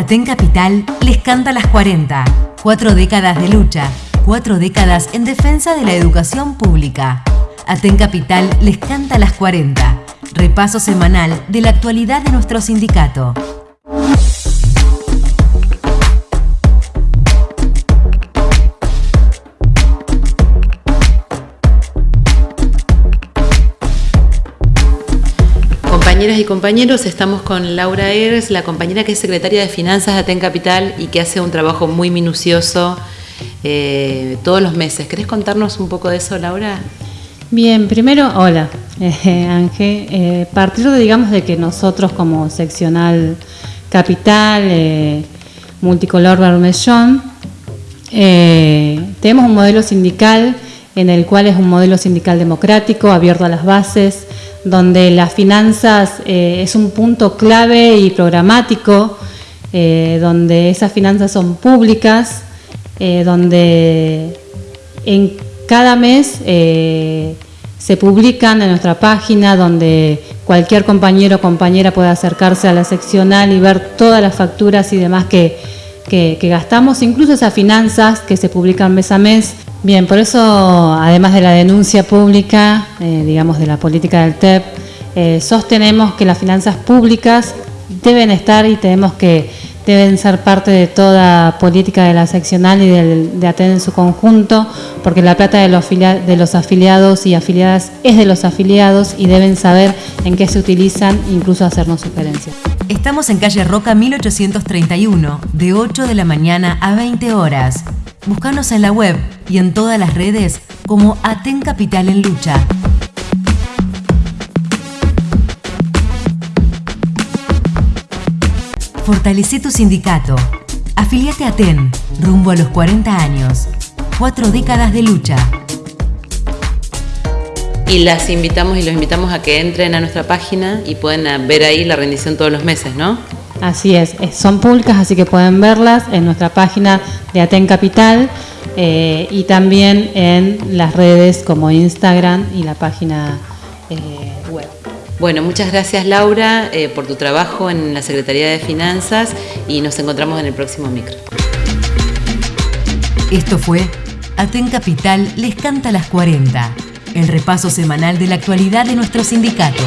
Aten Capital les canta las 40. Cuatro décadas de lucha, cuatro décadas en defensa de la educación pública. Aten Capital les canta las 40. Repaso semanal de la actualidad de nuestro sindicato. Compañeras y compañeros, estamos con Laura Eres, la compañera que es secretaria de Finanzas de Aten Capital y que hace un trabajo muy minucioso eh, todos los meses. ¿Querés contarnos un poco de eso, Laura? Bien, primero, hola, eh, Ángel. Eh, partir de, digamos, de que nosotros como seccional capital, eh, multicolor Bermellón, tenemos un modelo sindical en el cual es un modelo sindical democrático, abierto a las bases, donde las finanzas eh, es un punto clave y programático, eh, donde esas finanzas son públicas, eh, donde en cada mes se publican en nuestra página, donde cualquier compañero o compañera puede acercarse a la seccional y ver todas las facturas y demás que, que gastamos, incluso esas finanzas que se publican mes a mes, Bien, por eso, además de la denuncia pública, eh, digamos, de la política del TEP, eh, sostenemos que las finanzas públicas deben estar y tenemos que deben ser parte de toda política de la seccional y de atender en su conjunto, porque la plata de los, de los afiliados y afiliadas es de los afiliados y deben saber en qué se utilizan, incluso hacernos sugerencias. Estamos en calle Roca 1831, de 8 de la mañana a 20 horas. Búscanos en la web y en todas las redes como Aten Capital en Lucha. Fortalece tu sindicato. Afiliate a TEN, rumbo a los 40 años. Cuatro décadas de lucha. Y las invitamos y los invitamos a que entren a nuestra página y pueden ver ahí la rendición todos los meses, ¿no? Así es, son públicas, así que pueden verlas en nuestra página de Aten Capital eh, y también en las redes como Instagram y la página eh, web. Bueno, muchas gracias Laura eh, por tu trabajo en la Secretaría de Finanzas y nos encontramos en el próximo micro. Esto fue Aten Capital les canta las 40, el repaso semanal de la actualidad de nuestro sindicato.